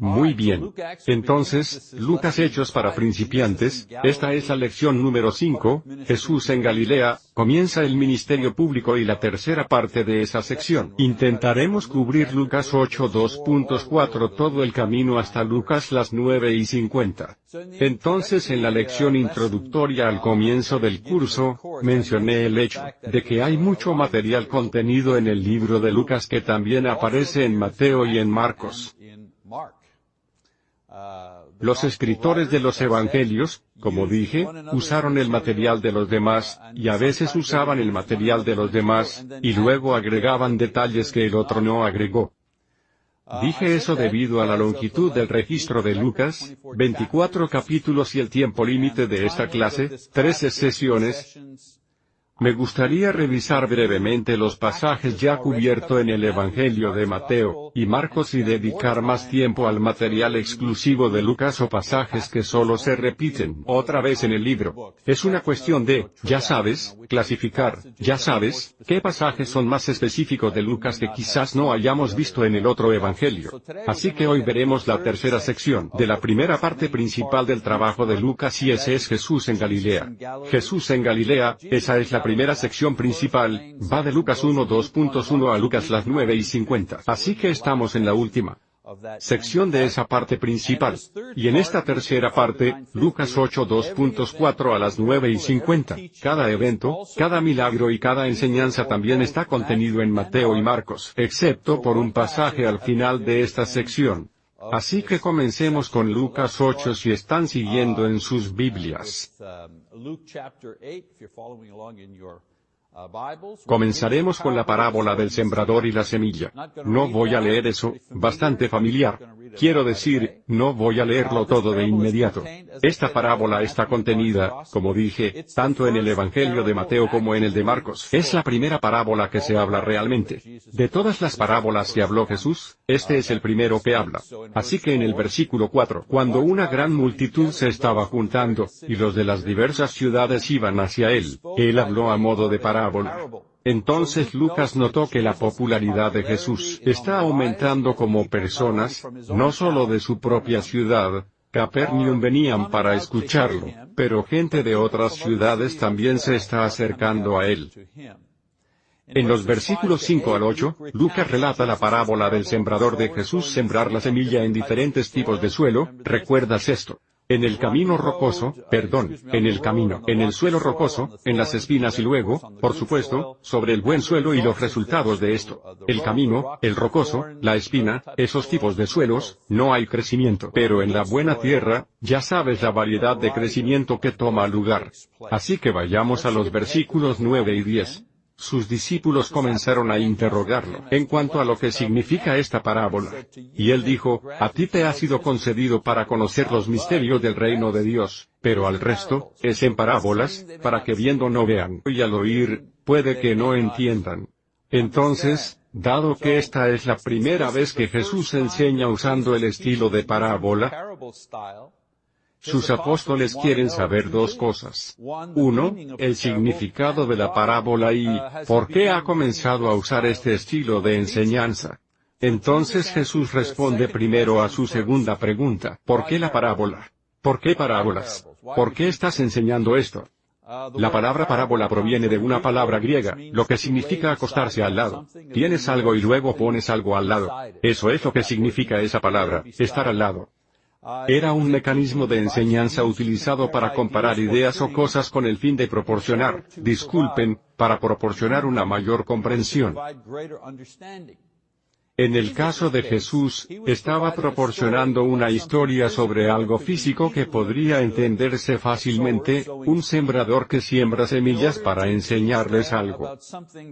Muy bien. Entonces, Lucas Hechos para principiantes, esta es la lección número 5, Jesús en Galilea, comienza el ministerio público y la tercera parte de esa sección. Intentaremos cubrir Lucas 8 2.4 todo el camino hasta Lucas las 9 y 50. Entonces en la lección introductoria al comienzo del curso, mencioné el hecho de que hay mucho material contenido en el libro de Lucas que también aparece en Mateo y en Marcos. Los escritores de los evangelios, como dije, usaron el material de los demás, y a veces usaban el material de los demás, y luego agregaban detalles que el otro no agregó. Dije eso debido a la longitud del registro de Lucas, 24 capítulos y el tiempo límite de esta clase, 13 sesiones, me gustaría revisar brevemente los pasajes ya cubiertos en el Evangelio de Mateo y Marcos y dedicar más tiempo al material exclusivo de Lucas o pasajes que solo se repiten otra vez en el libro. Es una cuestión de, ya sabes, clasificar, ya sabes, qué pasajes son más específicos de Lucas que quizás no hayamos visto en el otro Evangelio. Así que hoy veremos la tercera sección de la primera parte principal del trabajo de Lucas y ese es Jesús en Galilea. Jesús en Galilea, esa es la primera sección principal, va de Lucas 1 2.1 a Lucas las 9 y 50. Así que estamos en la última sección de esa parte principal. Y en esta tercera parte, Lucas 8 2.4 a las 9 y 50, cada evento, cada milagro y cada enseñanza también está contenido en Mateo y Marcos, excepto por un pasaje al final de esta sección. Así que comencemos con Lucas 8 si están siguiendo en sus Biblias. Comenzaremos con la parábola del sembrador y la semilla. No voy a leer eso, bastante familiar. Quiero decir, no voy a leerlo todo de inmediato. Esta parábola está contenida, como dije, tanto en el Evangelio de Mateo como en el de Marcos. Es la primera parábola que se habla realmente. De todas las parábolas que habló Jesús, este es el primero que habla. Así que en el versículo 4, cuando una gran multitud se estaba juntando, y los de las diversas ciudades iban hacia él, él habló a modo de parábola. Entonces Lucas notó que la popularidad de Jesús está aumentando como personas, no solo de su propia ciudad, Capernaum venían para escucharlo, pero gente de otras ciudades también se está acercando a él. En los versículos 5 al 8, Lucas relata la parábola del sembrador de Jesús sembrar la semilla en diferentes tipos de suelo, ¿recuerdas esto? En el camino rocoso, perdón, en el camino, en el suelo rocoso, en las espinas y luego, por supuesto, sobre el buen suelo y los resultados de esto. El camino, el rocoso, la espina, esos tipos de suelos, no hay crecimiento. Pero en la buena tierra, ya sabes la variedad de crecimiento que toma lugar. Así que vayamos a los versículos 9 y 10 sus discípulos comenzaron a interrogarlo en cuanto a lo que significa esta parábola. Y él dijo, a ti te ha sido concedido para conocer los misterios del reino de Dios, pero al resto, es en parábolas, para que viendo no vean, y al oír, puede que no entiendan. Entonces, dado que esta es la primera vez que Jesús enseña usando el estilo de parábola, sus apóstoles quieren saber dos cosas. Uno, el significado de la parábola y, ¿por qué ha comenzado a usar este estilo de enseñanza? Entonces Jesús responde primero a su segunda pregunta, ¿por qué la parábola? ¿Por qué parábolas? ¿Por qué estás enseñando esto? La palabra parábola proviene de una palabra griega, lo que significa acostarse al lado. Tienes algo y luego pones algo al lado. Eso es lo que significa esa palabra, estar al lado. Era un mecanismo de enseñanza utilizado para comparar ideas o cosas con el fin de proporcionar, disculpen, para proporcionar una mayor comprensión. En el caso de Jesús, estaba proporcionando una historia sobre algo físico que podría entenderse fácilmente, un sembrador que siembra semillas para enseñarles algo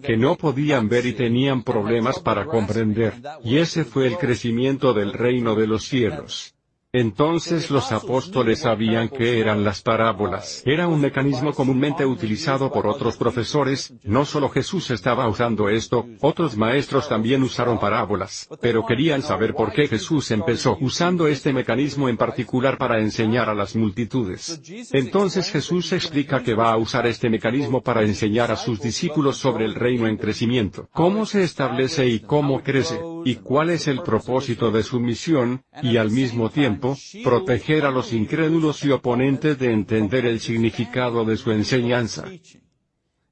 que no podían ver y tenían problemas para comprender, y ese fue el crecimiento del reino de los cielos. Entonces los apóstoles sabían que eran las parábolas. Era un mecanismo comúnmente utilizado por otros profesores, no solo Jesús estaba usando esto, otros maestros también usaron parábolas, pero querían saber por qué Jesús empezó usando este mecanismo en particular para enseñar a las multitudes. Entonces Jesús explica que va a usar este mecanismo para enseñar a sus discípulos sobre el reino en crecimiento, cómo se establece y cómo crece. Y cuál es el propósito de su misión, y al mismo tiempo, proteger a los incrédulos y oponentes de entender el significado de su enseñanza.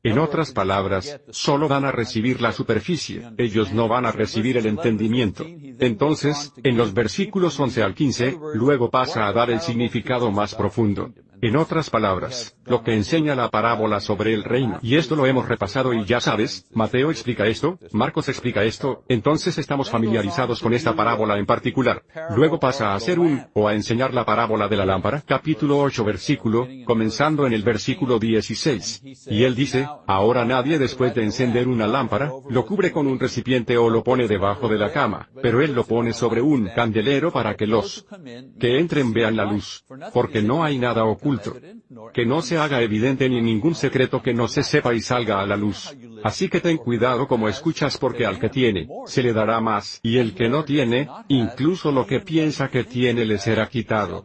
En otras palabras, solo van a recibir la superficie, ellos no van a recibir el entendimiento. Entonces, en los versículos 11 al 15, luego pasa a dar el significado más profundo. En otras palabras, lo que enseña la parábola sobre el reino. Y esto lo hemos repasado y ya sabes, Mateo explica esto, Marcos explica esto, entonces estamos familiarizados con esta parábola en particular. Luego pasa a hacer un, o a enseñar la parábola de la lámpara, capítulo 8 versículo, comenzando en el versículo 16. Y él dice, ahora nadie después de encender una lámpara, lo cubre con un recipiente o lo pone debajo de la cama, pero él lo pone sobre un candelero para que los que entren vean la luz. Porque no hay nada oculto que no se haga evidente ni ningún secreto que no se sepa y salga a la luz. Así que ten cuidado como escuchas porque al que tiene, se le dará más, y el que no tiene, incluso lo que piensa que tiene le será quitado.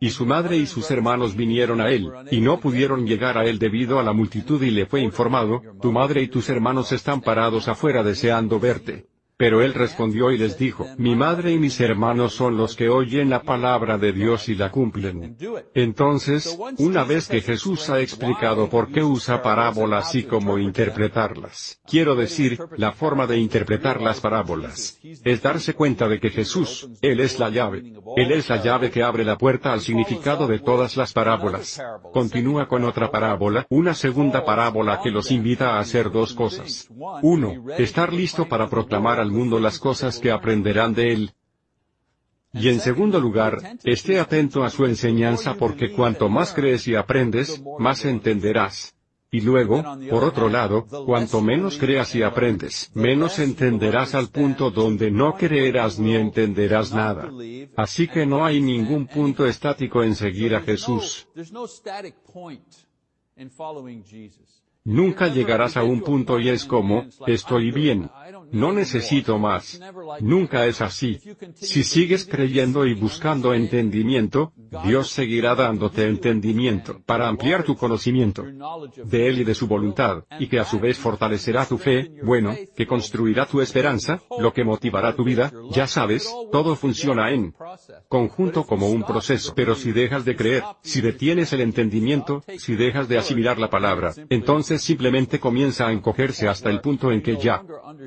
Y su madre y sus hermanos vinieron a él, y no pudieron llegar a él debido a la multitud y le fue informado, tu madre y tus hermanos están parados afuera deseando verte. Pero él respondió y les dijo, mi madre y mis hermanos son los que oyen la palabra de Dios y la cumplen. Entonces, una vez que Jesús ha explicado por qué usa parábolas y cómo interpretarlas, quiero decir, la forma de interpretar las parábolas, es darse cuenta de que Jesús, Él es la llave. Él es la llave que abre la puerta al significado de todas las parábolas. Continúa con otra parábola, una segunda parábola que los invita a hacer dos cosas. Uno, estar listo para proclamar al mundo las cosas que aprenderán de él. Y en segundo lugar, esté atento a su enseñanza porque cuanto más crees y aprendes, más entenderás. Y luego, por otro lado, cuanto menos creas y aprendes, menos entenderás al punto donde no creerás ni entenderás nada. Así que no hay ningún punto estático en seguir a Jesús. Nunca llegarás a un punto y es como, estoy bien, no necesito más. Nunca es así. Si sigues creyendo y buscando entendimiento, Dios seguirá dándote entendimiento para ampliar tu conocimiento de Él y de su voluntad, y que a su vez fortalecerá tu fe, bueno, que construirá tu esperanza, lo que motivará tu vida, ya sabes, todo funciona en conjunto como un proceso. Pero si dejas de creer, si detienes el entendimiento, si dejas de asimilar la palabra, entonces simplemente comienza a encogerse hasta el punto en que ya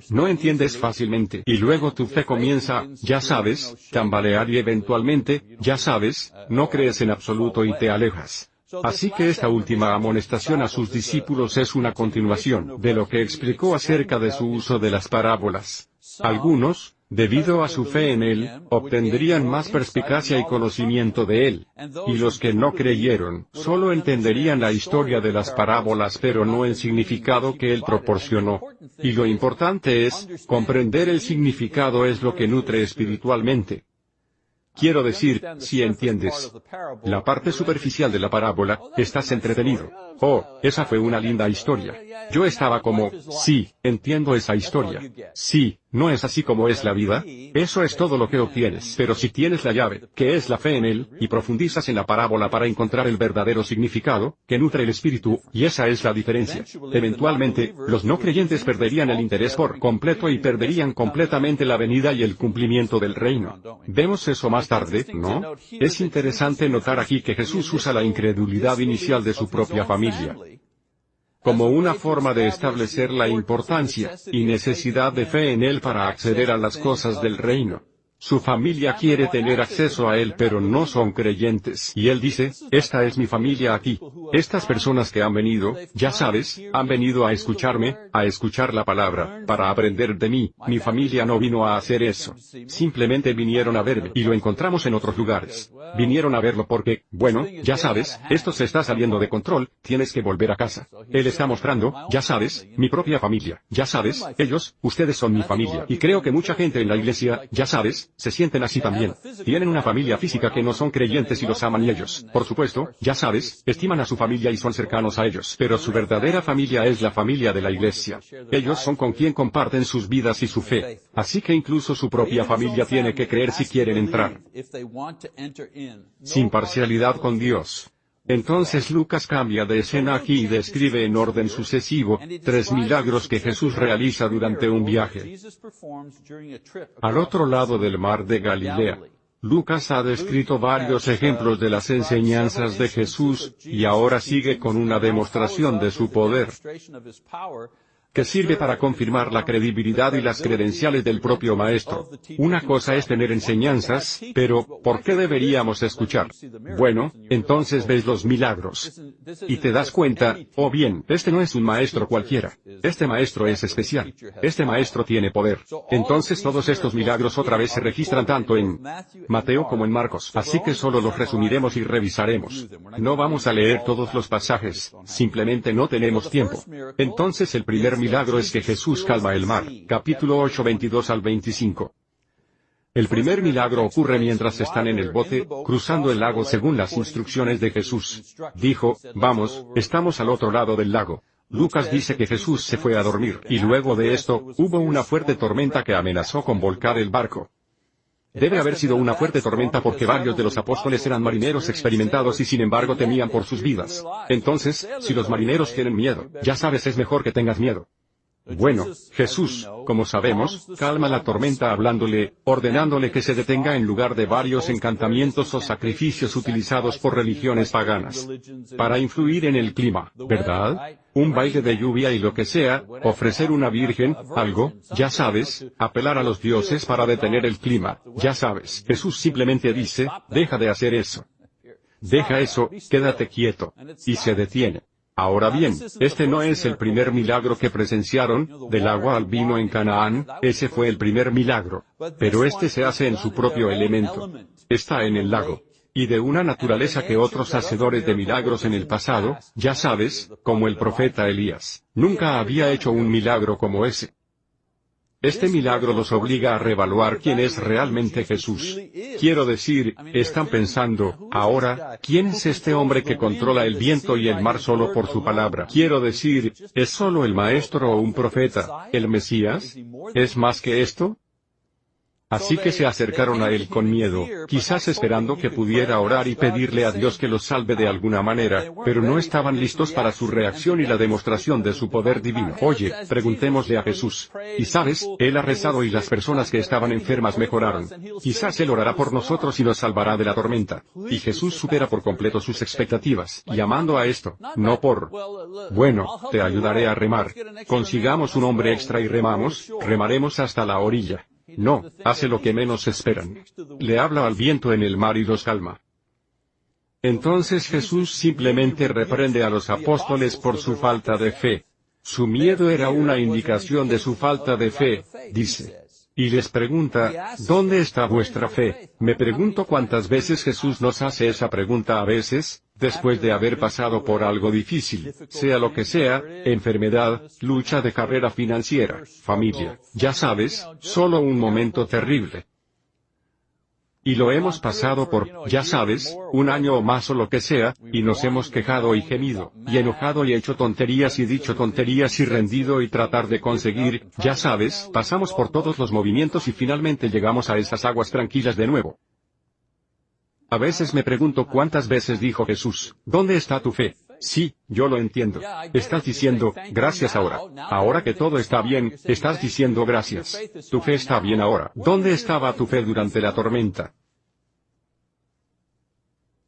no entiendes fácilmente. Y luego tu fe comienza, ya sabes, tambalear y eventualmente, ya sabes, no crees en absoluto y te alejas. Así que esta última amonestación a sus discípulos es una continuación de lo que explicó acerca de su uso de las parábolas. Algunos, debido a su fe en Él, obtendrían más perspicacia y conocimiento de Él. Y los que no creyeron, solo entenderían la historia de las parábolas pero no el significado que Él proporcionó. Y lo importante es, comprender el significado es lo que nutre espiritualmente. Quiero decir, si entiendes la parte superficial de la parábola, estás entretenido. Oh, esa fue una linda historia. Yo estaba como, sí, entiendo esa historia. Sí, ¿No es así como es la vida? Eso es todo lo que obtienes. Pero si tienes la llave, que es la fe en Él, y profundizas en la parábola para encontrar el verdadero significado, que nutre el espíritu, y esa es la diferencia. Eventualmente, los no creyentes perderían el interés por completo y perderían completamente la venida y el cumplimiento del reino. Vemos eso más Es interesante notar aquí que Jesús usa la incredulidad inicial de su propia familia como una forma de establecer la importancia y necesidad de fe en Él para acceder a las cosas del reino. Su familia quiere tener acceso a él pero no son creyentes. Y él dice, esta es mi familia aquí. Estas personas que han venido, ya sabes, han venido a escucharme, a escuchar la palabra, para aprender de mí. Mi familia no vino a hacer eso. Simplemente vinieron a verme. Y lo encontramos en otros lugares. Vinieron a verlo porque, bueno, ya sabes, esto se está saliendo de control, tienes que volver a casa. Él está mostrando, ya sabes, mi propia familia. Ya sabes, ellos, ustedes son mi familia. Y creo que mucha gente en la iglesia, ya sabes, se sienten así también. Tienen una familia física que no son creyentes y los aman y ellos, por supuesto, ya sabes, estiman a su familia y son cercanos a ellos. Pero su verdadera familia es la familia de la iglesia. Ellos son con quien comparten sus vidas y su fe. Así que incluso su propia familia tiene que creer si quieren entrar. Sin parcialidad con Dios. Entonces Lucas cambia de escena aquí y describe en orden sucesivo, tres milagros que Jesús realiza durante un viaje. Al otro lado del mar de Galilea. Lucas ha descrito varios ejemplos de las enseñanzas de Jesús, y ahora sigue con una demostración de su poder que sirve para confirmar la credibilidad y las credenciales del propio maestro. Una cosa es tener enseñanzas, pero, ¿por qué deberíamos escuchar? Bueno, entonces ves los milagros. Y te das cuenta, oh bien, este no es un maestro cualquiera. Este maestro es especial. Este maestro tiene poder. Entonces todos estos milagros otra vez se registran tanto en Mateo como en Marcos. Así que solo los resumiremos y revisaremos. No vamos a leer todos los pasajes, simplemente no tenemos tiempo. Entonces el primer milagro es que Jesús calma el mar. Capítulo 8 22 al 25. El primer milagro ocurre mientras están en el bote, cruzando el lago según las instrucciones de Jesús. Dijo, vamos, estamos al otro lado del lago. Lucas dice que Jesús se fue a dormir, y luego de esto, hubo una fuerte tormenta que amenazó con volcar el barco. Debe haber sido una fuerte tormenta porque varios de los apóstoles eran marineros experimentados y sin embargo temían por sus vidas. Entonces, si los marineros tienen miedo, ya sabes es mejor que tengas miedo. Bueno, Jesús, como sabemos, calma la tormenta hablándole, ordenándole que se detenga en lugar de varios encantamientos o sacrificios utilizados por religiones paganas. Para influir en el clima, ¿verdad? Un baile de lluvia y lo que sea, ofrecer una virgen, algo, ya sabes, apelar a los dioses para detener el clima, ya sabes. Jesús simplemente dice, deja de hacer eso. Deja eso, quédate quieto. Y se detiene. Ahora bien, este no es el primer milagro que presenciaron, del agua al vino en Canaán, ese fue el primer milagro. Pero este se hace en su propio elemento. Está en el lago. Y de una naturaleza que otros hacedores de milagros en el pasado, ya sabes, como el profeta Elías, nunca había hecho un milagro como ese. Este milagro los obliga a revaluar quién es realmente Jesús. Quiero decir, están pensando, ahora, ¿quién es este hombre que controla el viento y el mar solo por su palabra? Quiero decir, ¿es solo el maestro o un profeta, el Mesías? ¿Es más que esto? Así que se acercaron a él con miedo, quizás esperando que pudiera orar y pedirle a Dios que los salve de alguna manera, pero no estaban listos para su reacción y la demostración de su poder divino. Oye, preguntémosle a Jesús. Y sabes, Él ha rezado y las personas que estaban enfermas mejoraron. Quizás Él orará por nosotros y nos salvará de la tormenta. Y Jesús supera por completo sus expectativas, llamando a esto, no por... Bueno, te ayudaré a remar. Consigamos un hombre extra y remamos, remaremos hasta la orilla. No, hace lo que menos esperan. Le habla al viento en el mar y los calma. Entonces Jesús simplemente reprende a los apóstoles por su falta de fe. Su miedo era una indicación de su falta de fe, dice. Y les pregunta, ¿dónde está vuestra fe? Me pregunto cuántas veces Jesús nos hace esa pregunta a veces, después de haber pasado por algo difícil, sea lo que sea, enfermedad, lucha de carrera financiera, familia, ya sabes, solo un momento terrible. Y lo hemos pasado por, ya sabes, un año o más o lo que sea, y nos hemos quejado y gemido, y enojado y hecho tonterías y dicho tonterías y rendido y tratar de conseguir, ya sabes, pasamos por todos los movimientos y finalmente llegamos a esas aguas tranquilas de nuevo. A veces me pregunto cuántas veces dijo Jesús, ¿dónde está tu fe? Sí, yo lo entiendo. Estás diciendo, gracias ahora. Ahora que todo está bien, estás diciendo gracias. Tu fe está bien ahora. ¿Dónde estaba tu fe durante la tormenta?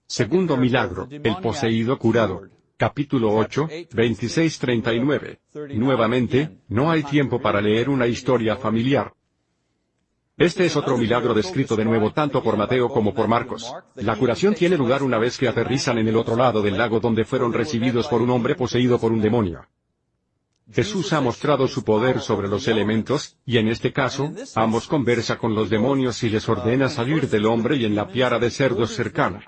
Segundo milagro, el poseído curado. Capítulo 8, 26-39. Nuevamente, no hay tiempo para leer una historia familiar. Este es otro milagro descrito de nuevo tanto por Mateo como por Marcos. La curación tiene lugar una vez que aterrizan en el otro lado del lago donde fueron recibidos por un hombre poseído por un demonio. Jesús ha mostrado su poder sobre los elementos, y en este caso, ambos conversa con los demonios y les ordena salir del hombre y en la piara de cerdos cercana.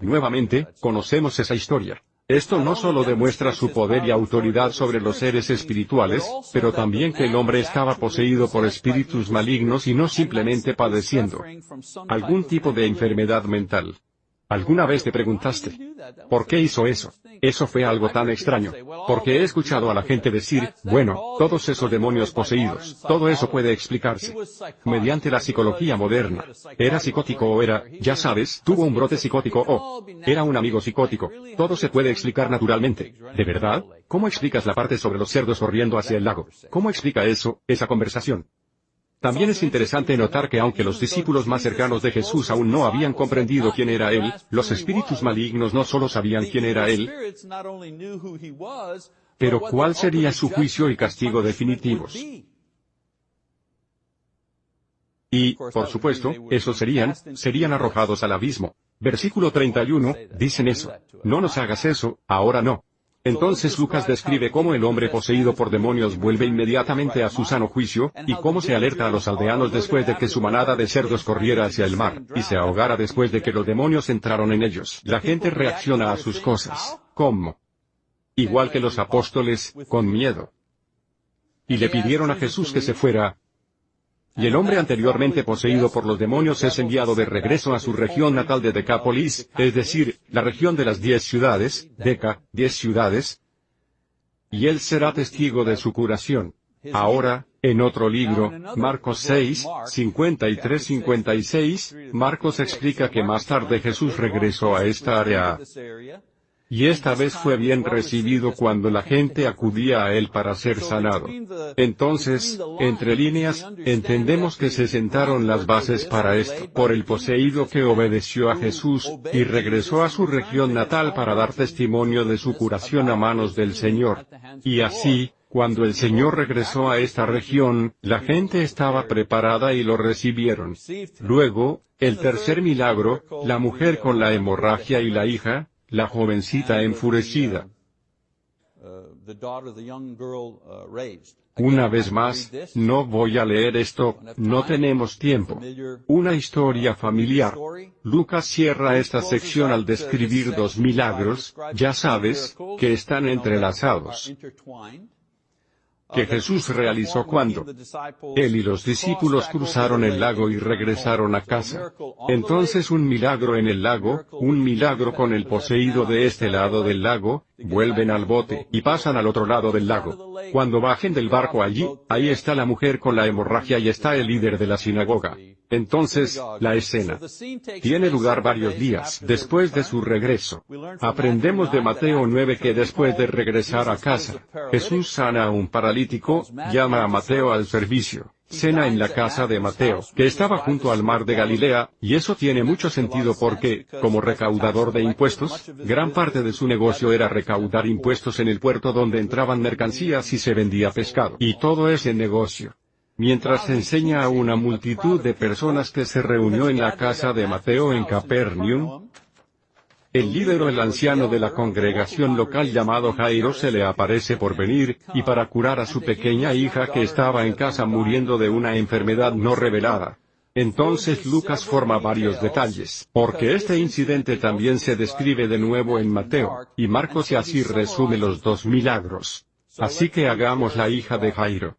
Nuevamente, conocemos esa historia. Esto no solo demuestra su poder y autoridad sobre los seres espirituales, pero también que el hombre estaba poseído por espíritus malignos y no simplemente padeciendo algún tipo de enfermedad mental. ¿Alguna vez te preguntaste, ¿por qué hizo eso? Eso fue algo tan extraño. Porque he escuchado a la gente decir, bueno, todos esos demonios poseídos, todo eso puede explicarse mediante la psicología moderna. Era psicótico o era, ya sabes, tuvo un brote psicótico o era un amigo psicótico. Todo se puede explicar naturalmente. ¿De verdad? ¿Cómo explicas la parte sobre los cerdos corriendo hacia el lago? ¿Cómo explica eso, esa conversación? También es interesante notar que aunque los discípulos más cercanos de Jesús aún no habían comprendido quién era Él, los espíritus malignos no solo sabían quién era Él, pero cuál sería su juicio y castigo definitivos. Y, por supuesto, esos serían, serían arrojados al abismo. Versículo 31, dicen eso. No nos hagas eso, ahora no. Entonces Lucas describe cómo el hombre poseído por demonios vuelve inmediatamente a su sano juicio, y cómo se alerta a los aldeanos después de que su manada de cerdos corriera hacia el mar, y se ahogara después de que los demonios entraron en ellos. La gente reacciona a sus cosas. ¿Cómo? Igual que los apóstoles, con miedo. Y le pidieron a Jesús que se fuera, y el hombre anteriormente poseído por los demonios es enviado de regreso a su región natal de Decápolis, es decir, la región de las diez ciudades, Deca, diez ciudades, y él será testigo de su curación. Ahora, en otro libro, Marcos 6, 53-56, Marcos explica que más tarde Jesús regresó a esta área y esta vez fue bien recibido cuando la gente acudía a él para ser sanado. Entonces, entre líneas, entendemos que se sentaron las bases para esto por el poseído que obedeció a Jesús, y regresó a su región natal para dar testimonio de su curación a manos del Señor. Y así, cuando el Señor regresó a esta región, la gente estaba preparada y lo recibieron. Luego, el tercer milagro, la mujer con la hemorragia y la hija, la jovencita enfurecida. Una vez más, no voy a leer esto, no tenemos tiempo. Una historia familiar. Lucas cierra esta sección al describir dos milagros, ya sabes, que están entrelazados que Jesús realizó cuando él y los discípulos cruzaron el lago y regresaron a casa. Entonces un milagro en el lago, un milagro con el poseído de este lado del lago, vuelven al bote y pasan al otro lado del lago. Cuando bajen del barco allí, ahí está la mujer con la hemorragia y está el líder de la sinagoga. Entonces, la escena tiene lugar varios días después de su regreso. Aprendemos de Mateo 9 que después de regresar a casa, Jesús sana a un paralítico, llama a Mateo al servicio cena en la casa de Mateo, que estaba junto al mar de Galilea, y eso tiene mucho sentido porque, como recaudador de impuestos, gran parte de su negocio era recaudar impuestos en el puerto donde entraban mercancías y se vendía pescado. Y todo ese negocio. Mientras enseña a una multitud de personas que se reunió en la casa de Mateo en Capernaum, el líder o el anciano de la congregación local llamado Jairo se le aparece por venir, y para curar a su pequeña hija que estaba en casa muriendo de una enfermedad no revelada. Entonces Lucas forma varios detalles, porque este incidente también se describe de nuevo en Mateo, y Marcos y así resume los dos milagros. Así que hagamos la hija de Jairo.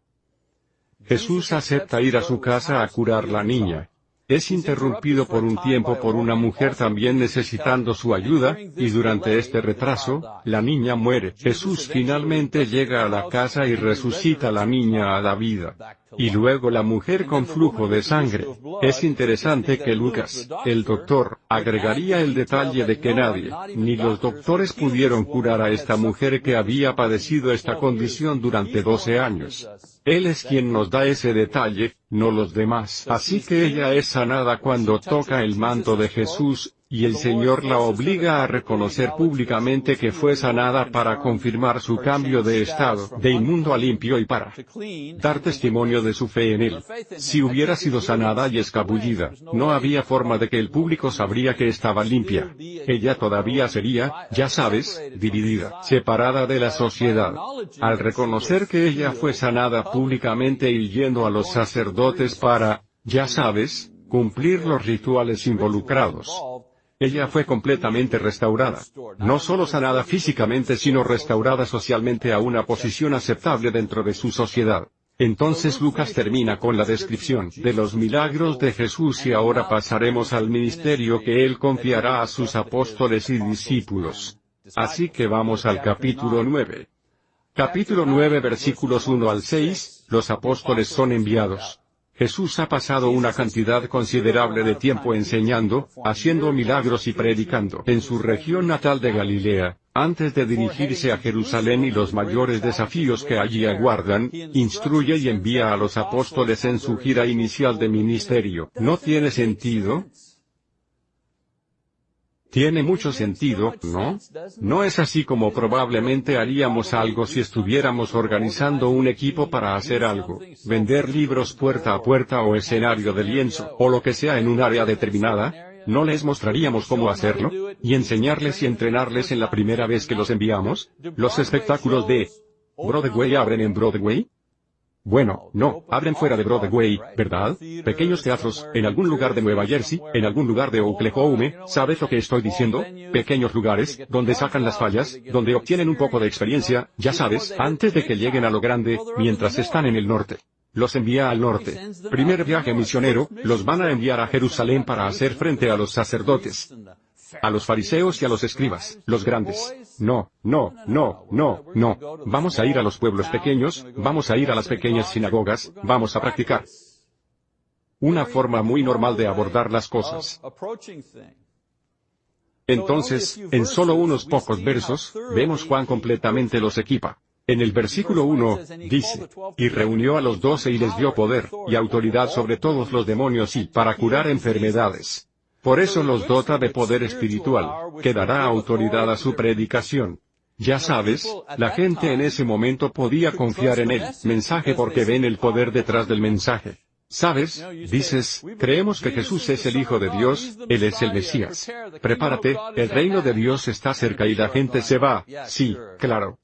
Jesús acepta ir a su casa a curar la niña, es interrumpido por un tiempo por una mujer también necesitando su ayuda, y durante este retraso, la niña muere. Jesús finalmente llega a la casa y resucita a la niña a la vida. Y luego la mujer con flujo de sangre. Es interesante que Lucas, el doctor, agregaría el detalle de que nadie, ni los doctores pudieron curar a esta mujer que había padecido esta condición durante 12 años. Él es quien nos da ese detalle, no los demás. Así que ella es sanada cuando toca el manto de Jesús, y el Señor la obliga a reconocer públicamente que fue sanada para confirmar su cambio de estado, de inmundo a limpio y para dar testimonio de su fe en Él. Si hubiera sido sanada y escabullida, no había forma de que el público sabría que estaba limpia. Ella todavía sería, ya sabes, dividida, separada de la sociedad. Al reconocer que ella fue sanada públicamente y yendo a los sacerdotes para, ya sabes, cumplir los rituales involucrados, ella fue completamente restaurada. No solo sanada físicamente sino restaurada socialmente a una posición aceptable dentro de su sociedad. Entonces Lucas termina con la descripción de los milagros de Jesús y ahora pasaremos al ministerio que él confiará a sus apóstoles y discípulos. Así que vamos al capítulo 9. Capítulo 9 versículos 1 al 6, los apóstoles son enviados. Jesús ha pasado una cantidad considerable de tiempo enseñando, haciendo milagros y predicando en su región natal de Galilea, antes de dirigirse a Jerusalén y los mayores desafíos que allí aguardan, instruye y envía a los apóstoles en su gira inicial de ministerio. ¿No tiene sentido? Tiene mucho sentido, ¿no? No es así como probablemente haríamos algo si estuviéramos organizando un equipo para hacer algo, vender libros puerta a puerta o escenario de lienzo, o lo que sea en un área determinada, ¿no les mostraríamos cómo hacerlo? ¿Y enseñarles y entrenarles en la primera vez que los enviamos? Los espectáculos de Broadway abren en Broadway, bueno, no, abren fuera de Broadway, ¿verdad? Pequeños teatros, en algún lugar de Nueva Jersey, en algún lugar de Oklahoma, ¿sabes lo que estoy diciendo? Pequeños lugares, donde sacan las fallas, donde obtienen un poco de experiencia, ya sabes, antes de que lleguen a lo grande, mientras están en el norte. Los envía al norte. Primer viaje misionero, los van a enviar a Jerusalén para hacer frente a los sacerdotes a los fariseos y a los escribas, los grandes. No, no, no, no, no. Vamos a ir a los pueblos pequeños, vamos a ir a las pequeñas sinagogas, vamos a practicar. Una forma muy normal de abordar las cosas. Entonces, en solo unos pocos versos, vemos cuán completamente los equipa. En el versículo 1, dice, y reunió a los doce y les dio poder, y autoridad sobre todos los demonios y para curar enfermedades. Por eso los dota de poder espiritual, que dará autoridad a su predicación. Ya sabes, la gente en ese momento podía confiar en el mensaje porque ven el poder detrás del mensaje. ¿Sabes? Dices, creemos que Jesús es el Hijo de Dios, Él es el Mesías. Prepárate, el reino de Dios está cerca y la gente se va. Sí, claro.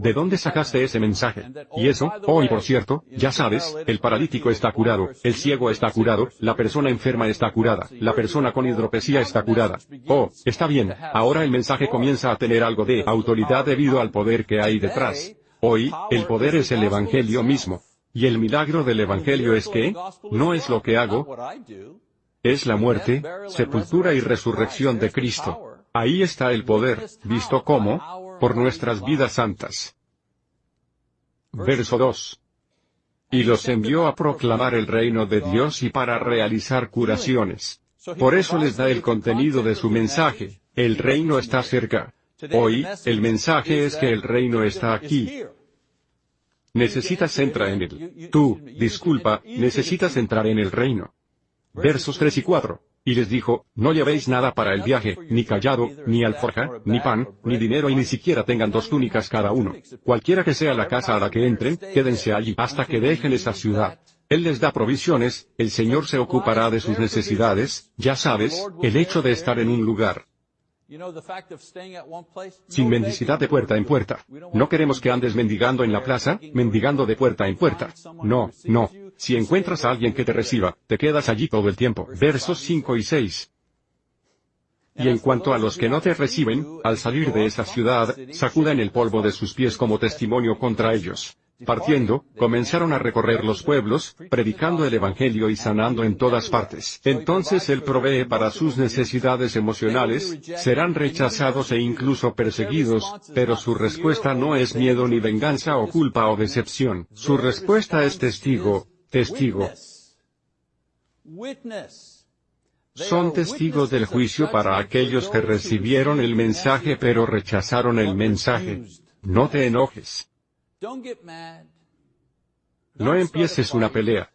¿De dónde sacaste ese mensaje? Y eso, oh por cierto, ya sabes, el paralítico está curado, el ciego está curado, la persona enferma está curada, la persona con hidropesía está curada. Oh, está bien, ahora el mensaje comienza a tener algo de autoridad debido al poder que hay detrás. Hoy, el poder es el Evangelio mismo. Y el milagro del Evangelio es que, no es lo que hago, es la muerte, sepultura y resurrección de Cristo. Ahí está el poder, visto como, por nuestras vidas santas. Verso 2. Y los envió a proclamar el reino de Dios y para realizar curaciones. Por eso les da el contenido de su mensaje, el reino está cerca. Hoy, el mensaje es que el reino está aquí. Necesitas entrar en él. Tú, disculpa, necesitas entrar en el reino. Versos 3 y 4. Y les dijo, no llevéis nada para el viaje, ni callado, ni alforja, ni pan, ni dinero y ni siquiera tengan dos túnicas cada uno. Cualquiera que sea la casa a la que entren, quédense allí hasta que dejen esa ciudad. Él les da provisiones, el Señor se ocupará de sus necesidades, ya sabes, el hecho de estar en un lugar, sin mendicidad de puerta en puerta. No queremos que andes mendigando en la plaza, mendigando de puerta en puerta. No, no. Si encuentras a alguien que te reciba, te quedas allí todo el tiempo. Versos 5 y 6. Y en cuanto a los que no te reciben, al salir de esa ciudad, sacudan el polvo de sus pies como testimonio contra ellos. Partiendo, comenzaron a recorrer los pueblos, predicando el Evangelio y sanando en todas partes. Entonces Él provee para sus necesidades emocionales, serán rechazados e incluso perseguidos, pero su respuesta no es miedo ni venganza o culpa o decepción. Su respuesta es testigo, testigo. Son testigos del juicio para aquellos que recibieron el mensaje pero rechazaron el mensaje. No te enojes. No empieces una pelea.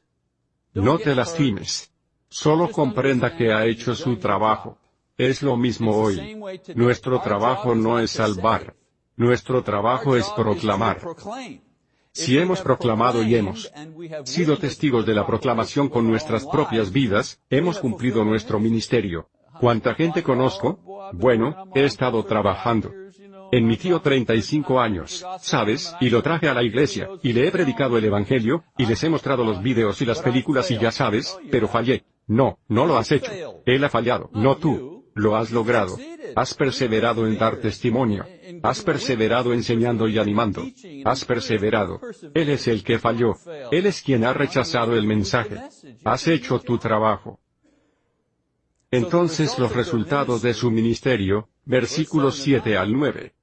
No te lastimes. Solo comprenda que ha hecho su trabajo. Es lo mismo hoy. Nuestro trabajo no es salvar. Nuestro trabajo es proclamar. Si hemos proclamado y hemos sido testigos de la proclamación con nuestras propias vidas, hemos cumplido nuestro ministerio. ¿Cuánta gente conozco? Bueno, he estado trabajando. En mi tío 35 años, ¿sabes? Y lo traje a la iglesia, y le he predicado el Evangelio, y les he mostrado los vídeos y las películas y ya sabes, pero fallé. No, no lo has hecho. Él ha fallado, no tú. Lo has logrado. Has perseverado en dar testimonio. Has perseverado enseñando y animando. Has perseverado. Él es el que falló. Él es quien ha rechazado el mensaje. Has hecho tu trabajo. Entonces los resultados de su ministerio, versículos 7 al 9.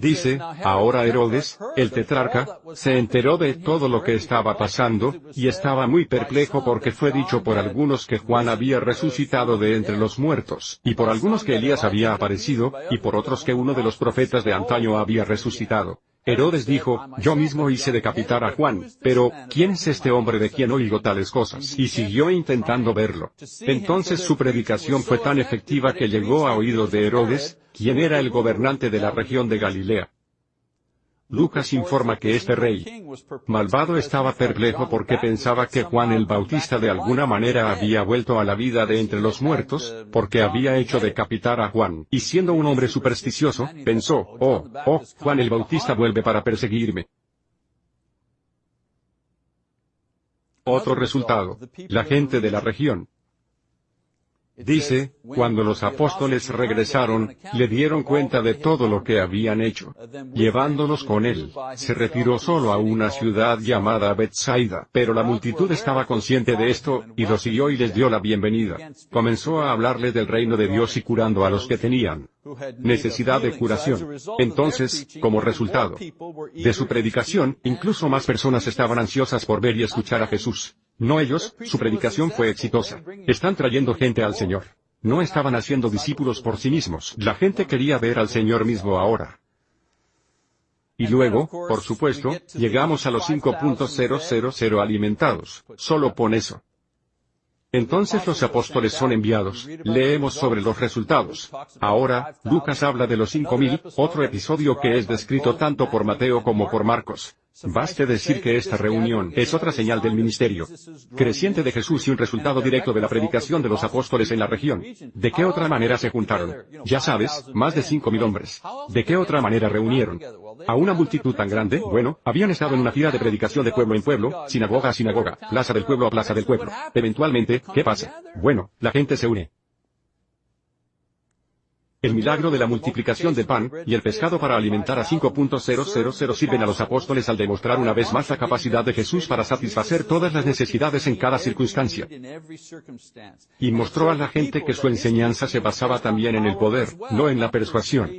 Dice, ahora Herodes, el tetrarca, se enteró de todo lo que estaba pasando, y estaba muy perplejo porque fue dicho por algunos que Juan había resucitado de entre los muertos, y por algunos que Elías había aparecido, y por otros que uno de los profetas de antaño había resucitado. Herodes dijo, yo mismo hice decapitar a Juan, pero, ¿quién es este hombre de quien oigo tales cosas? Y siguió intentando verlo. Entonces su predicación fue tan efectiva que llegó a oídos de Herodes, quien era el gobernante de la región de Galilea. Lucas informa que este rey malvado estaba perplejo porque pensaba que Juan el Bautista de alguna manera había vuelto a la vida de entre los muertos, porque había hecho decapitar a Juan, y siendo un hombre supersticioso, pensó, oh, oh, Juan el Bautista vuelve para perseguirme. Otro resultado, la gente de la región, Dice, cuando los apóstoles regresaron, le dieron cuenta de todo lo que habían hecho. Llevándolos con él, se retiró solo a una ciudad llamada Bethsaida. Pero la multitud estaba consciente de esto, y lo siguió y les dio la bienvenida. Comenzó a hablarles del reino de Dios y curando a los que tenían necesidad de curación. Entonces, como resultado de su predicación, incluso más personas estaban ansiosas por ver y escuchar a Jesús. No ellos, su predicación fue exitosa. Están trayendo gente al Señor. No estaban haciendo discípulos por sí mismos. La gente quería ver al Señor mismo ahora. Y luego, por supuesto, llegamos a los 5.000 alimentados. Solo pon eso. Entonces los apóstoles son enviados. Leemos sobre los resultados. Ahora, Lucas habla de los cinco mil, otro episodio que es descrito tanto por Mateo como por Marcos. Baste decir que esta reunión es otra señal del ministerio creciente de Jesús y un resultado directo de la predicación de los apóstoles en la región. ¿De qué otra manera se juntaron? Ya sabes, más de cinco mil hombres. ¿De qué otra manera reunieron? A una multitud tan grande, bueno, habían estado en una gira de predicación de pueblo en pueblo, sinagoga a sinagoga, plaza del pueblo a plaza del pueblo. Eventualmente, ¿qué pasa? Bueno, la gente se une. El milagro de la multiplicación de pan y el pescado para alimentar a 5.000 sirven a los apóstoles al demostrar una vez más la capacidad de Jesús para satisfacer todas las necesidades en cada circunstancia. Y mostró a la gente que su enseñanza se basaba también en el poder, no en la persuasión.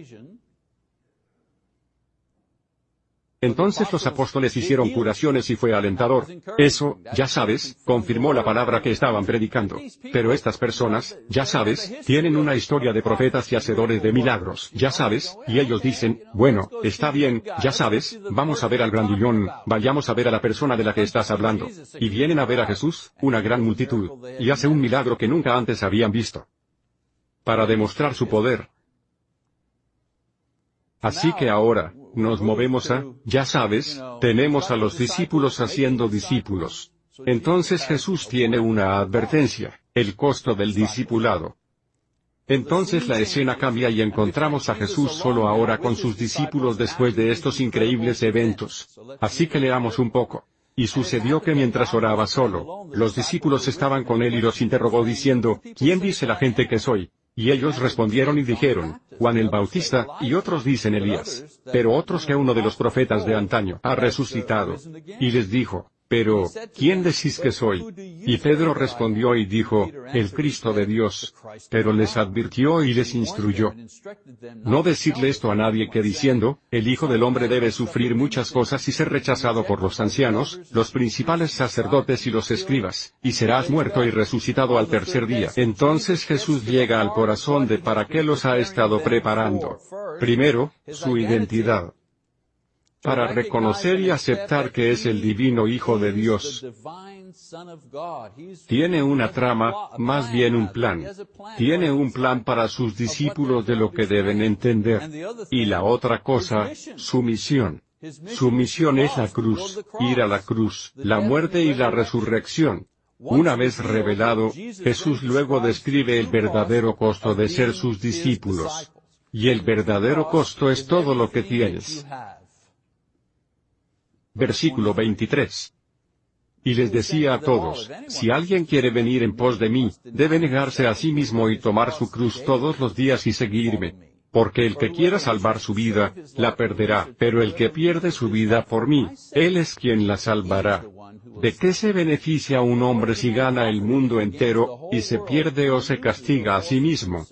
Entonces los apóstoles hicieron curaciones y fue alentador. Eso, ya sabes, confirmó la palabra que estaban predicando. Pero estas personas, ya sabes, tienen una historia de profetas y hacedores de milagros, ya sabes, y ellos dicen, bueno, está bien, ya sabes, vamos a ver al grandullón, vayamos a ver a la persona de la que estás hablando. Y vienen a ver a Jesús, una gran multitud, y hace un milagro que nunca antes habían visto. Para demostrar su poder. Así que ahora, nos movemos a, ya sabes, tenemos a los discípulos haciendo discípulos. Entonces Jesús tiene una advertencia, el costo del discipulado. Entonces la escena cambia y encontramos a Jesús solo ahora con sus discípulos después de estos increíbles eventos. Así que leamos un poco. Y sucedió que mientras oraba solo, los discípulos estaban con él y los interrogó diciendo, ¿quién dice la gente que soy? Y ellos respondieron y dijeron, Juan el Bautista, y otros dicen Elías. Pero otros que uno de los profetas de antaño ha resucitado. Y les dijo, pero, ¿quién decís que soy? Y Pedro respondió y dijo, el Cristo de Dios. Pero les advirtió y les instruyó. No decirle esto a nadie que diciendo, el Hijo del Hombre debe sufrir muchas cosas y ser rechazado por los ancianos, los principales sacerdotes y los escribas, y serás muerto y resucitado al tercer día. Entonces Jesús llega al corazón de para qué los ha estado preparando. Primero, su identidad para reconocer y aceptar que es el divino Hijo de Dios. Tiene una trama, más bien un plan. Tiene un plan para sus discípulos de lo que deben entender. Y la otra cosa, su misión. Su misión es la cruz, ir a la cruz, la muerte y la resurrección. Una vez revelado, Jesús luego describe el verdadero costo de ser sus discípulos. Y el verdadero costo es todo lo que tienes. Versículo 23. Y les decía a todos, si alguien quiere venir en pos de mí, debe negarse a sí mismo y tomar su cruz todos los días y seguirme. Porque el que quiera salvar su vida, la perderá, pero el que pierde su vida por mí, él es quien la salvará. ¿De qué se beneficia un hombre si gana el mundo entero, y se pierde o se castiga a sí mismo?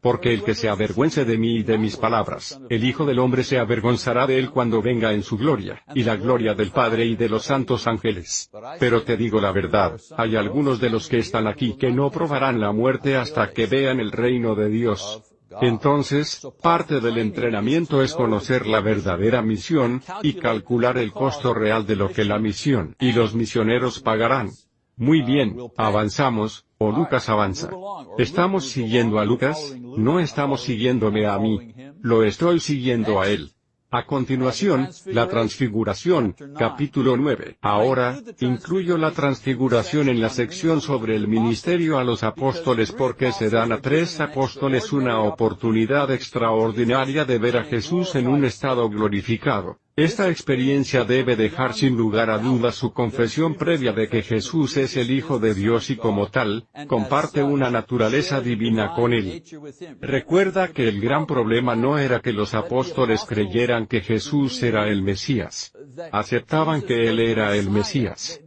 Porque el que se avergüence de mí y de mis palabras, el Hijo del Hombre se avergonzará de él cuando venga en su gloria, y la gloria del Padre y de los santos ángeles. Pero te digo la verdad, hay algunos de los que están aquí que no probarán la muerte hasta que vean el reino de Dios. Entonces, parte del entrenamiento es conocer la verdadera misión, y calcular el costo real de lo que la misión y los misioneros pagarán. Muy bien, avanzamos, o Lucas avanza. ¿Estamos siguiendo a Lucas? No estamos siguiéndome a mí. Lo estoy siguiendo a él. A continuación, la transfiguración, capítulo 9. Ahora, incluyo la transfiguración en la sección sobre el ministerio a los apóstoles porque se dan a tres apóstoles una oportunidad extraordinaria de ver a Jesús en un estado glorificado. Esta experiencia debe dejar sin lugar a dudas su confesión previa de que Jesús es el Hijo de Dios y como tal, comparte una naturaleza divina con él. Recuerda que el gran problema no era que los apóstoles creyeran que Jesús era el Mesías. Aceptaban que Él era el Mesías.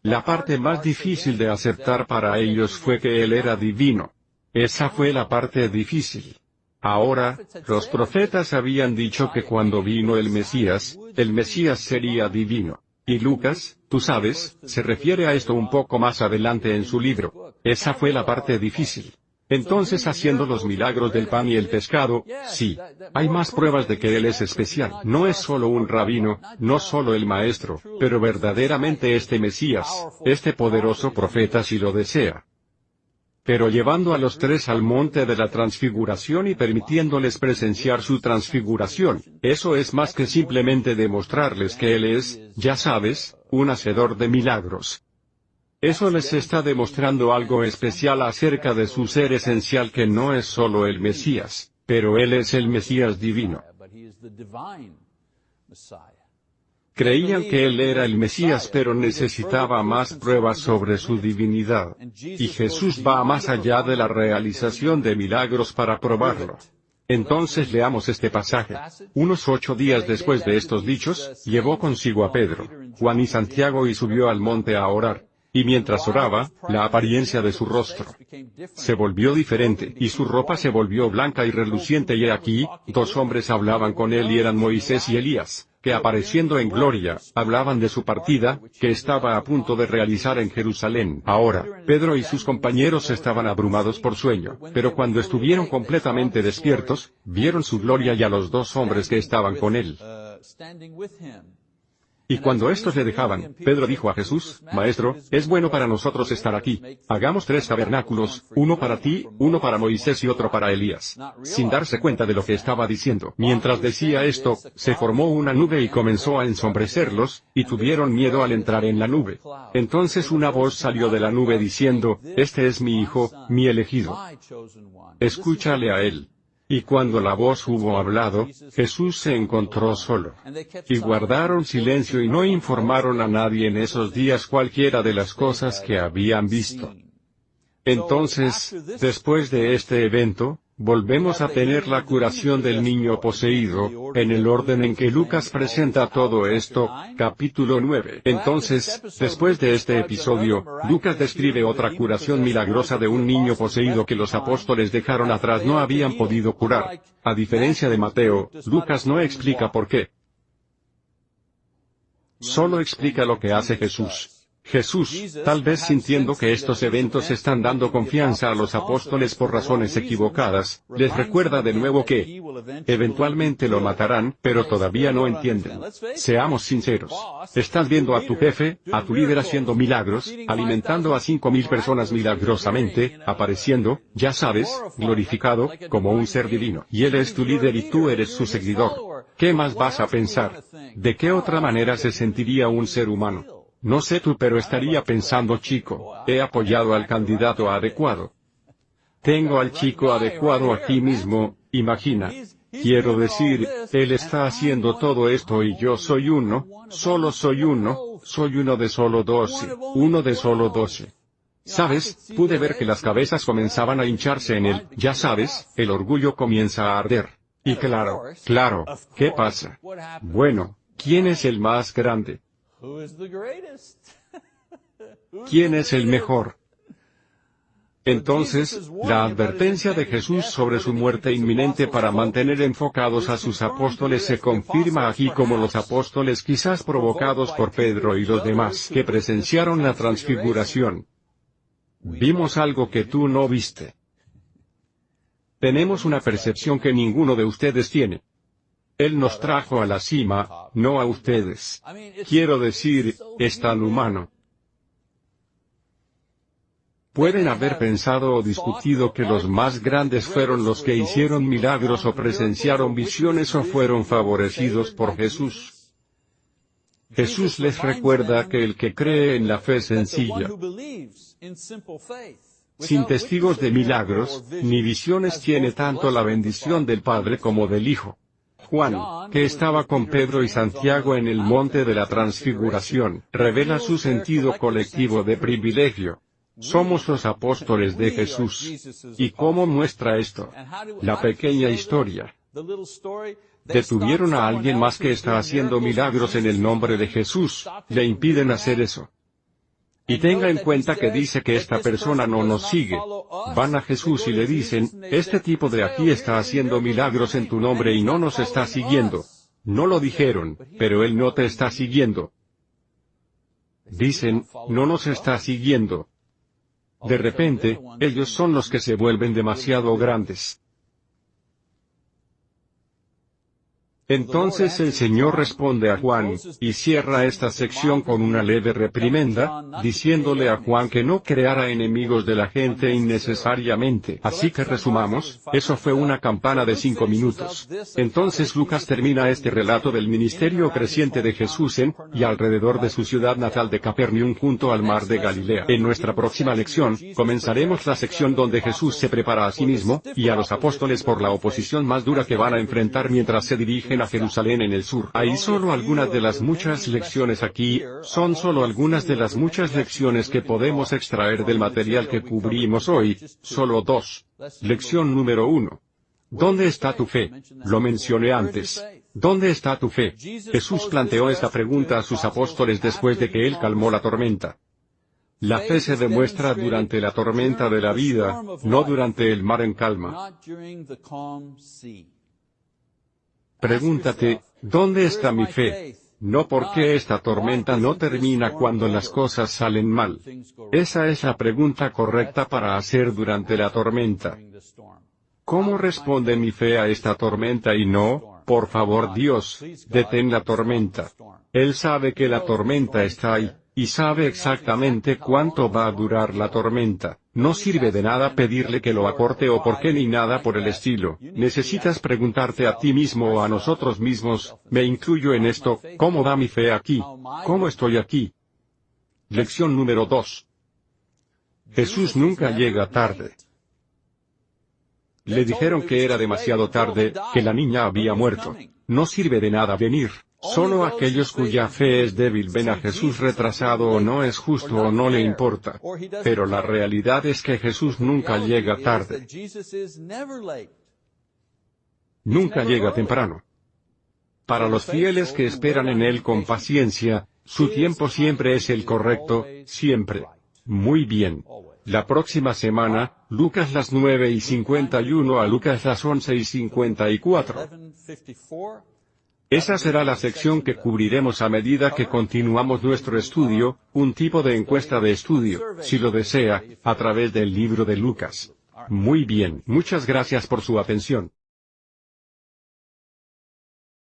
La parte más difícil de aceptar para ellos fue que Él era divino. Esa fue la parte difícil. Ahora, los profetas habían dicho que cuando vino el Mesías, el Mesías sería divino. Y Lucas, tú sabes, se refiere a esto un poco más adelante en su libro. Esa fue la parte difícil. Entonces haciendo los milagros del pan y el pescado, sí. Hay más pruebas de que Él es especial. No es solo un rabino, no solo el maestro, pero verdaderamente este Mesías, este poderoso profeta si lo desea pero llevando a los tres al monte de la transfiguración y permitiéndoles presenciar su transfiguración, eso es más que simplemente demostrarles que Él es, ya sabes, un hacedor de milagros. Eso les está demostrando algo especial acerca de su ser esencial que no es solo el Mesías, pero Él es el Mesías divino. Creían que él era el Mesías pero necesitaba más pruebas sobre su divinidad. Y Jesús va más allá de la realización de milagros para probarlo. Entonces leamos este pasaje. Unos ocho días después de estos dichos, llevó consigo a Pedro, Juan y Santiago y subió al monte a orar. Y mientras oraba, la apariencia de su rostro se volvió diferente, y su ropa se volvió blanca y reluciente y aquí, dos hombres hablaban con él y eran Moisés y Elías, que apareciendo en gloria, hablaban de su partida, que estaba a punto de realizar en Jerusalén. Ahora, Pedro y sus compañeros estaban abrumados por sueño, pero cuando estuvieron completamente despiertos, vieron su gloria y a los dos hombres que estaban con él. Y cuando estos le dejaban, Pedro dijo a Jesús, Maestro, es bueno para nosotros estar aquí. Hagamos tres tabernáculos, uno para ti, uno para Moisés y otro para Elías. Sin darse cuenta de lo que estaba diciendo. Mientras decía esto, se formó una nube y comenzó a ensombrecerlos, y tuvieron miedo al entrar en la nube. Entonces una voz salió de la nube diciendo, Este es mi hijo, mi elegido. Escúchale a él. Y cuando la voz hubo hablado, Jesús se encontró solo. Y guardaron silencio y no informaron a nadie en esos días cualquiera de las cosas que habían visto. Entonces, después de este evento, Volvemos a tener la curación del niño poseído, en el orden en que Lucas presenta todo esto, capítulo 9. Entonces, después de este episodio, Lucas describe otra curación milagrosa de un niño poseído que los apóstoles dejaron atrás no habían podido curar. A diferencia de Mateo, Lucas no explica por qué. Solo explica lo que hace Jesús. Jesús, tal vez sintiendo que estos eventos están dando confianza a los apóstoles por razones equivocadas, les recuerda de nuevo que eventualmente lo matarán, pero todavía no entienden. Seamos sinceros. Estás viendo a tu jefe, a tu líder haciendo milagros, alimentando a cinco mil personas milagrosamente, apareciendo, ya sabes, glorificado, como un ser divino. Y él es tu líder y tú eres su seguidor. ¿Qué más vas a pensar? ¿De qué otra manera se sentiría un ser humano? No sé tú pero estaría pensando chico, he apoyado al candidato adecuado. Tengo al chico adecuado aquí mismo, imagina. Quiero decir, Él está haciendo todo esto y yo soy uno, solo soy uno, soy uno de solo doce, uno de solo doce. ¿Sabes? Pude ver que las cabezas comenzaban a hincharse en él, ya sabes, el orgullo comienza a arder. Y claro, claro, ¿qué pasa? Bueno, ¿quién es el más grande? ¿Quién es el mejor? Entonces, la advertencia de Jesús sobre su muerte inminente para mantener enfocados a sus apóstoles se confirma aquí como los apóstoles quizás provocados por Pedro y los demás que presenciaron la transfiguración. Vimos algo que tú no viste. Tenemos una percepción que ninguno de ustedes tiene. Él nos trajo a la cima, no a ustedes. Quiero decir, es tan humano. Pueden haber pensado o discutido que los más grandes fueron los que hicieron milagros o presenciaron visiones o fueron favorecidos por Jesús. Jesús les recuerda que el que cree en la fe sencilla, sin testigos de milagros, ni visiones tiene tanto la bendición del Padre como del Hijo. Juan, que estaba con Pedro y Santiago en el monte de la transfiguración, revela su sentido colectivo de privilegio. Somos los apóstoles de Jesús. ¿Y cómo muestra esto? La pequeña historia. Detuvieron a alguien más que está haciendo milagros en el nombre de Jesús, le impiden hacer eso. Y tenga en cuenta que dice que esta persona no nos sigue. Van a Jesús y le dicen, este tipo de aquí está haciendo milagros en tu nombre y no nos está siguiendo. No lo dijeron, pero él no te está siguiendo. Dicen, no nos está siguiendo. De repente, ellos son los que se vuelven demasiado grandes. Entonces el Señor responde a Juan, y cierra esta sección con una leve reprimenda, diciéndole a Juan que no creara enemigos de la gente innecesariamente. Así que resumamos, eso fue una campana de cinco minutos. Entonces Lucas termina este relato del ministerio creciente de Jesús en, y alrededor de su ciudad natal de Capernaum junto al mar de Galilea. En nuestra próxima lección, comenzaremos la sección donde Jesús se prepara a sí mismo, y a los apóstoles por la oposición más dura que van a enfrentar mientras se Jerusalén en el sur. Hay solo algunas de las muchas lecciones aquí, son solo algunas de las muchas lecciones que podemos extraer del material que cubrimos hoy, solo dos. Lección número uno. ¿Dónde está tu fe? Lo mencioné antes. ¿Dónde está tu fe? Jesús planteó esta pregunta a sus apóstoles después de que él calmó la tormenta. La fe se demuestra durante la tormenta de la vida, no durante el mar en calma. Pregúntate, ¿dónde está mi fe? No porque esta tormenta no termina cuando las cosas salen mal. Esa es la pregunta correcta para hacer durante la tormenta. ¿Cómo responde mi fe a esta tormenta y no, por favor Dios, detén la tormenta? Él sabe que la tormenta está ahí, y sabe exactamente cuánto va a durar la tormenta. No sirve de nada pedirle que lo acorte o por qué ni nada por el estilo. Necesitas preguntarte a ti mismo o a nosotros mismos, me incluyo en esto, ¿cómo va mi fe aquí? ¿Cómo estoy aquí? Lección número 2. Jesús nunca llega tarde. Le dijeron que era demasiado tarde, que la niña había muerto. No sirve de nada venir. Solo aquellos cuya fe es débil ven a Jesús retrasado o no es justo o no le importa. Pero la realidad es que Jesús nunca llega tarde. Nunca llega temprano. Para los fieles que esperan en Él con paciencia, su tiempo siempre es el correcto, siempre. Muy bien. La próxima semana, Lucas las 9 y 51 a Lucas las 11 y 54. Esa será la sección que cubriremos a medida que continuamos nuestro estudio, un tipo de encuesta de estudio, si lo desea, a través del libro de Lucas. Muy bien, muchas gracias por su atención.